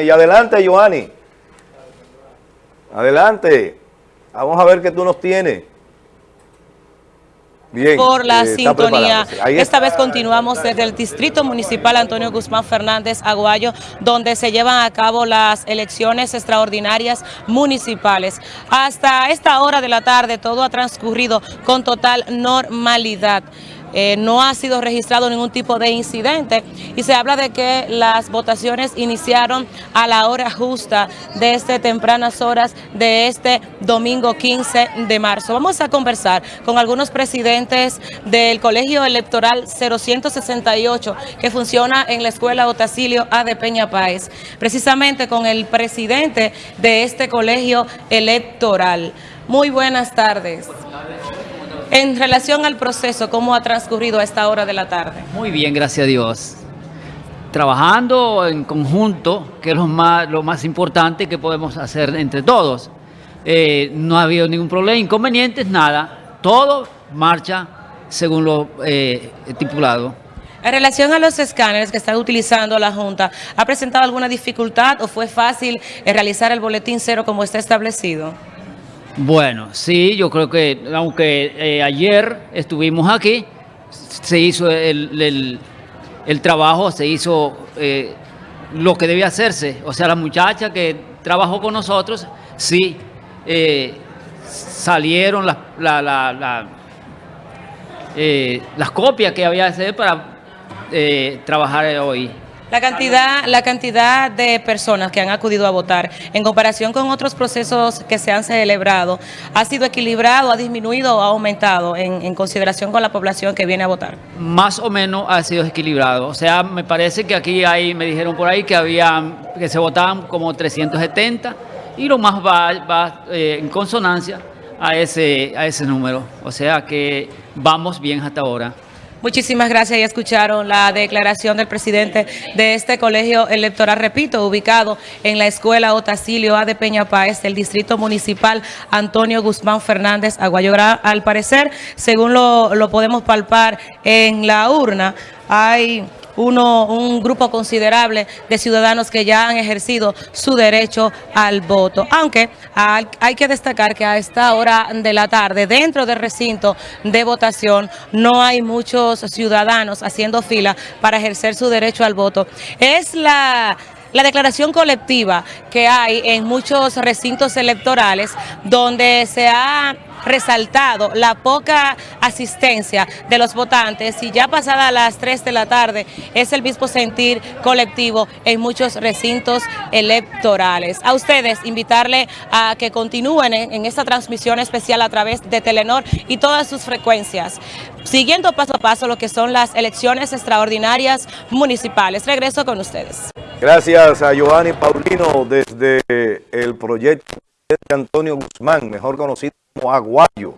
Y adelante, Joanny. Adelante. Vamos a ver qué tú nos tienes. Bien. por la eh, sintonía. Esta vez continuamos desde el Distrito Municipal Antonio Guzmán Fernández Aguayo, donde se llevan a cabo las elecciones extraordinarias municipales. Hasta esta hora de la tarde todo ha transcurrido con total normalidad. Eh, no ha sido registrado ningún tipo de incidente y se habla de que las votaciones iniciaron a la hora justa de este tempranas horas de este domingo 15 de marzo. Vamos a conversar con algunos presidentes del Colegio Electoral 0168 que funciona en la Escuela Otacilio A de Peña Páez, precisamente con el presidente de este colegio electoral. Muy buenas tardes. En relación al proceso, ¿cómo ha transcurrido a esta hora de la tarde? Muy bien, gracias a Dios. Trabajando en conjunto, que es lo más, lo más importante que podemos hacer entre todos. Eh, no ha habido ningún problema, inconvenientes, nada. Todo marcha según lo eh, estipulado. En relación a los escáneres que está utilizando la Junta, ¿ha presentado alguna dificultad o fue fácil eh, realizar el boletín cero como está establecido? Bueno, sí, yo creo que aunque eh, ayer estuvimos aquí, se hizo el, el- trabajo, se hizo eh, lo que debía hacerse. O sea, la muchacha que trabajó con nosotros, sí, eh, salieron la- la- la- las copias que había que hacer para trabajar hoy. La cantidad, la cantidad de personas que han acudido a votar en comparación con otros procesos que se han celebrado, ¿ha sido equilibrado, ha disminuido o ha aumentado en, consideración con la población que viene a votar? más o menos ha sido equilibrado. O sea, me parece que aquí hay, me dijeron por ahí que había, que se votaban como 370 y lo más va, va, eh, en consonancia a ese, a ese número. O sea que vamos bien hasta ahora. Muchísimas gracias. Ya escucharon la declaración del presidente de este colegio electoral, repito, ubicado en la escuela Otacilio A de Peña Páez, del distrito municipal Antonio Guzmán Fernández Aguayora. Al parecer, según lo, lo podemos palpar en la urna, hay uno, un grupo considerable de ciudadanos que ya han ejercido su derecho al voto. Aunque hay, que destacar que a esta hora de la tarde, dentro del recinto de votación, no hay muchos ciudadanos haciendo fila para ejercer su derecho al voto. Es la... La declaración colectiva que hay en muchos recintos electorales donde se ha resaltado la poca asistencia de los votantes y ya pasadas las 3 de la tarde es el mismo sentir colectivo en muchos recintos electorales. A ustedes invitarle a que continúen en, en esta transmisión especial a través de Telenor y todas sus frecuencias, siguiendo paso a paso lo que son las elecciones extraordinarias municipales. Regreso con ustedes. Gracias a Giovanni Paulino desde el proyecto de Antonio Guzmán, mejor conocido como Aguayo.